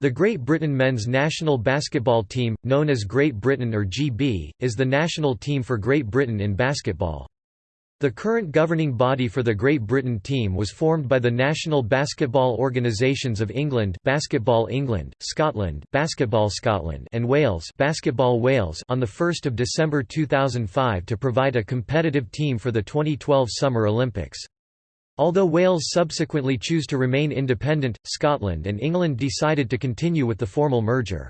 The Great Britain men's national basketball team, known as Great Britain or GB, is the national team for Great Britain in basketball. The current governing body for the Great Britain team was formed by the National Basketball Organisations of England Basketball England, Scotland Basketball Scotland and Wales Basketball Wales on 1 December 2005 to provide a competitive team for the 2012 Summer Olympics. Although Wales subsequently chose to remain independent, Scotland and England decided to continue with the formal merger.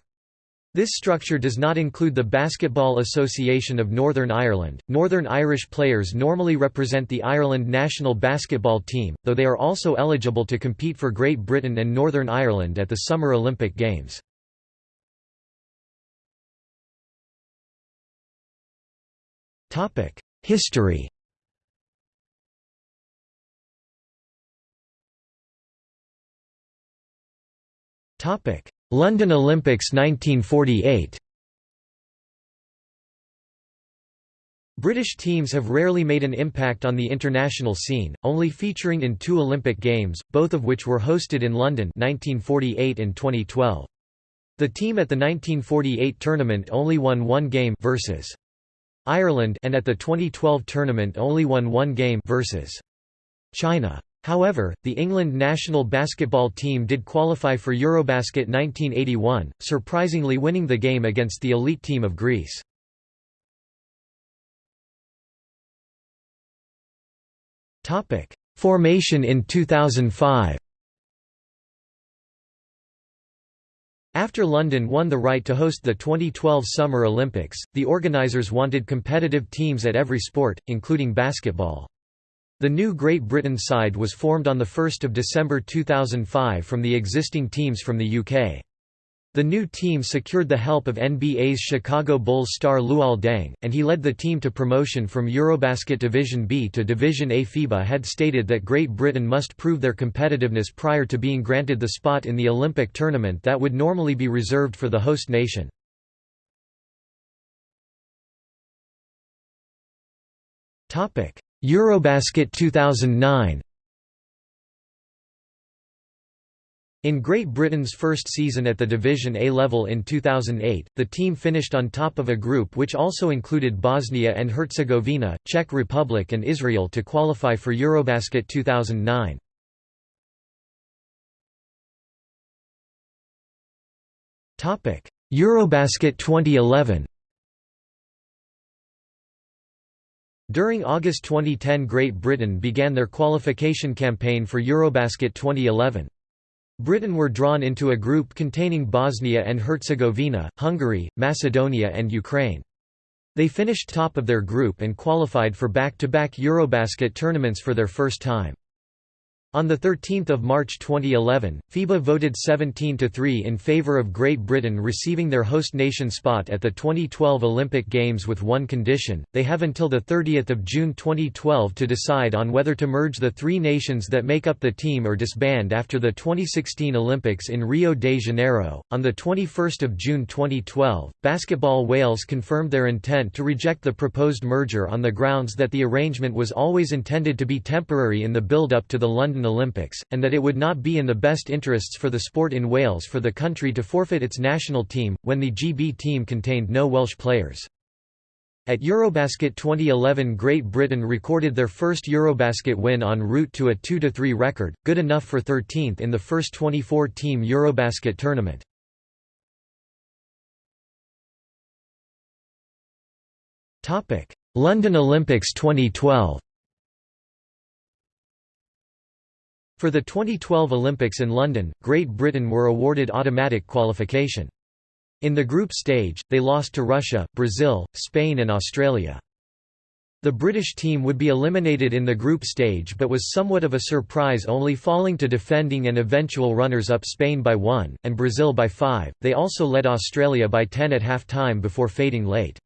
This structure does not include the Basketball Association of Northern Ireland. Northern Irish players normally represent the Ireland national basketball team, though they are also eligible to compete for Great Britain and Northern Ireland at the Summer Olympic Games. History London Olympics 1948 British teams have rarely made an impact on the international scene, only featuring in two Olympic Games, both of which were hosted in London 1948 and 2012. The team at the 1948 tournament only won one game versus Ireland and at the 2012 tournament only won one game versus China. However, the England national basketball team did qualify for Eurobasket 1981, surprisingly winning the game against the elite team of Greece. Formation in 2005 After London won the right to host the 2012 Summer Olympics, the organisers wanted competitive teams at every sport, including basketball. The new Great Britain side was formed on 1 December 2005 from the existing teams from the UK. The new team secured the help of NBA's Chicago Bulls star Luol Deng, and he led the team to promotion from Eurobasket Division B to Division A. FIBA had stated that Great Britain must prove their competitiveness prior to being granted the spot in the Olympic tournament that would normally be reserved for the host nation. Eurobasket 2009 In Great Britain's first season at the Division A level in 2008, the team finished on top of a group which also included Bosnia and Herzegovina, Czech Republic and Israel to qualify for Eurobasket 2009. Eurobasket 2011 During August 2010 Great Britain began their qualification campaign for Eurobasket 2011. Britain were drawn into a group containing Bosnia and Herzegovina, Hungary, Macedonia and Ukraine. They finished top of their group and qualified for back-to-back -back Eurobasket tournaments for their first time. On 13 March 2011, FIBA voted 17–3 in favor of Great Britain receiving their host nation spot at the 2012 Olympic Games with one condition, they have until 30 June 2012 to decide on whether to merge the three nations that make up the team or disband after the 2016 Olympics in Rio de Janeiro. On 21 June 2012, Basketball Wales confirmed their intent to reject the proposed merger on the grounds that the arrangement was always intended to be temporary in the build-up to the London Olympics, and that it would not be in the best interests for the sport in Wales for the country to forfeit its national team, when the GB team contained no Welsh players. At Eurobasket 2011 Great Britain recorded their first Eurobasket win en route to a 2–3 record, good enough for 13th in the first 24-team Eurobasket tournament. London Olympics 2012 For the 2012 Olympics in London, Great Britain were awarded automatic qualification. In the group stage, they lost to Russia, Brazil, Spain and Australia. The British team would be eliminated in the group stage but was somewhat of a surprise only falling to defending and eventual runners-up Spain by 1, and Brazil by 5, they also led Australia by 10 at half-time before fading late.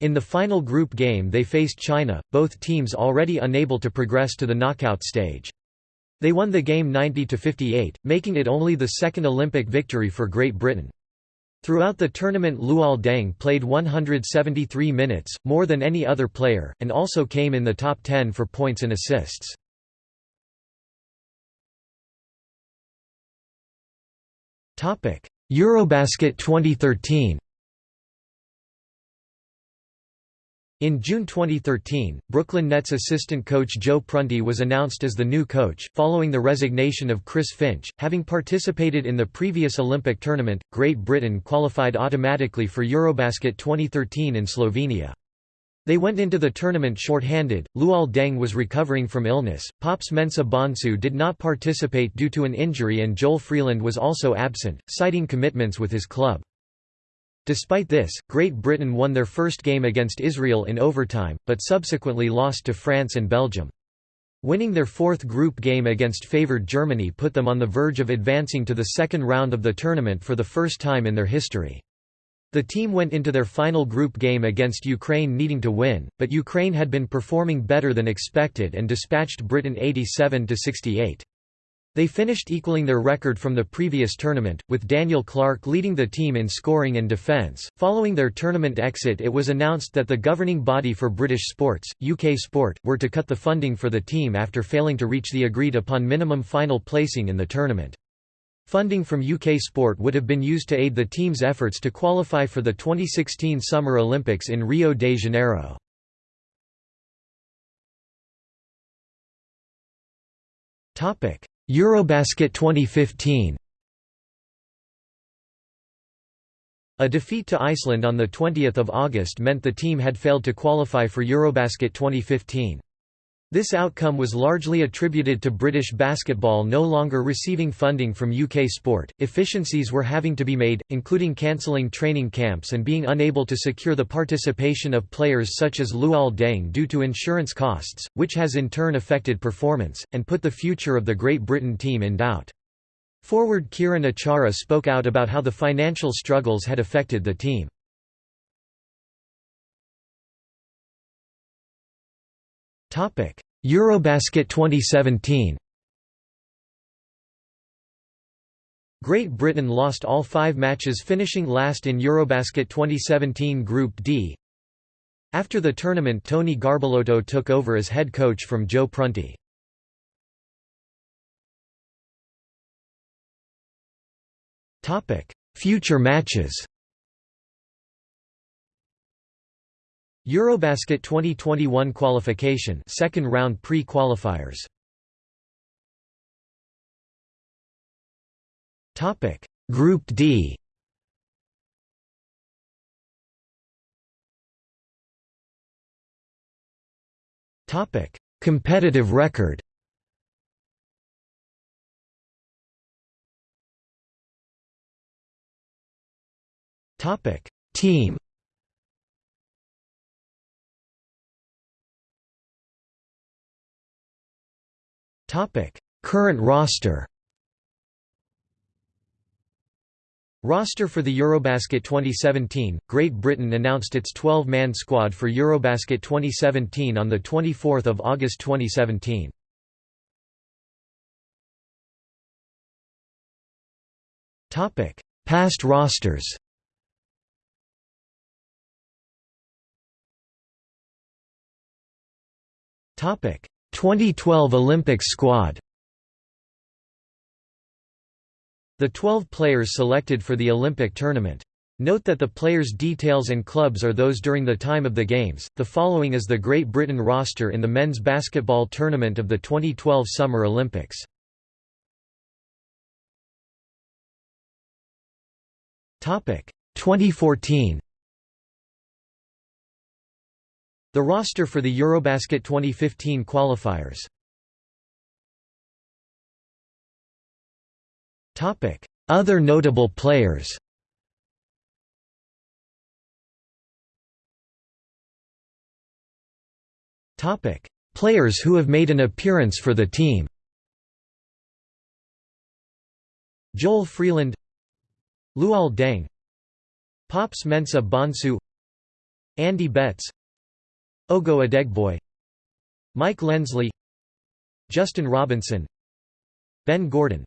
In the final group game they faced China, both teams already unable to progress to the knockout stage. They won the game 90–58, making it only the second Olympic victory for Great Britain. Throughout the tournament Luol Deng played 173 minutes, more than any other player, and also came in the top 10 for points and assists. Eurobasket 2013 In June 2013, Brooklyn Nets assistant coach Joe Prunty was announced as the new coach, following the resignation of Chris Finch. Having participated in the previous Olympic tournament, Great Britain qualified automatically for Eurobasket 2013 in Slovenia. They went into the tournament short-handed. Luol Deng was recovering from illness, Pops Mensah Bonsu did not participate due to an injury and Joel Freeland was also absent, citing commitments with his club. Despite this, Great Britain won their first game against Israel in overtime, but subsequently lost to France and Belgium. Winning their fourth group game against favoured Germany put them on the verge of advancing to the second round of the tournament for the first time in their history. The team went into their final group game against Ukraine needing to win, but Ukraine had been performing better than expected and dispatched Britain 87–68. They finished equaling their record from the previous tournament, with Daniel Clark leading the team in scoring and defence. Following their tournament exit, it was announced that the governing body for British sports, UK Sport, were to cut the funding for the team after failing to reach the agreed upon minimum final placing in the tournament. Funding from UK Sport would have been used to aid the team's efforts to qualify for the 2016 Summer Olympics in Rio de Janeiro. Topic: Eurobasket 2015 A defeat to Iceland on 20 August meant the team had failed to qualify for Eurobasket 2015. This outcome was largely attributed to British basketball no longer receiving funding from UK sport. Efficiencies were having to be made, including cancelling training camps and being unable to secure the participation of players such as Luol Deng due to insurance costs, which has in turn affected performance, and put the future of the Great Britain team in doubt. Forward Kieron Achara spoke out about how the financial struggles had affected the team. Eurobasket 2017. Great Britain lost all five matches finishing last in Eurobasket 2017 Group D. After the tournament Tony Garbelotto took over as head coach from Joe Prunty. Future matches Eurobasket 2021 qualification second round pre-qualifiers. Topic Group D. Topic Competitive record. Topic Team Current roster. Roster for the Eurobasket 2017. Great Britain announced its 12-man squad for Eurobasket 2017 on the 24th of August 2017. Topic: Past rosters. Topic: 2012 Olympic squad The 12 players selected for the Olympic tournament. Note that the players' details and clubs are those during the time of the Games. The following is the Great Britain roster in the men's basketball tournament of the 2012 Summer Olympics. Topic 2014 The roster for the Eurobasket 2015 qualifiers. Topic: Other notable players. Topic: Players who have made an appearance for the team. Joel Freeland. Luol Deng. Pops Mensah Bonsu. Andy Betts Ogo Adegboye Mike Lenzly Justin Robinson Ben Gordon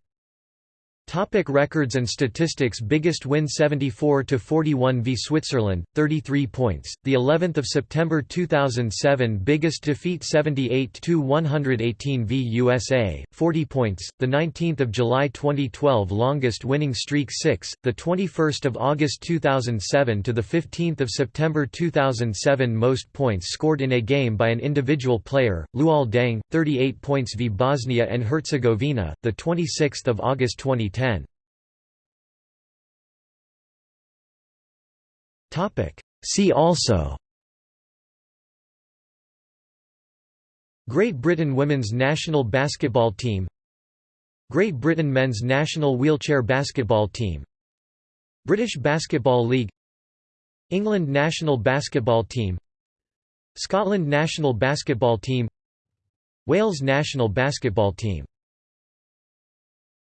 Topic records and statistics Biggest win 74 to 41 v Switzerland 33 points. The 11th of September 2007 biggest defeat 78 to 118 v USA 40 points. The 19th of July 2012 longest winning streak 6 the 21st of August 2007 to the 15th of September 2007 most points scored in a game by an individual player Luol Deng 38 points v Bosnia and Herzegovina. The 26th of August 2010 See also. Great Britain women's national basketball team. Great Britain men's national wheelchair basketball team. British Basketball League. England national basketball team. Scotland national basketball team. Wales national basketball team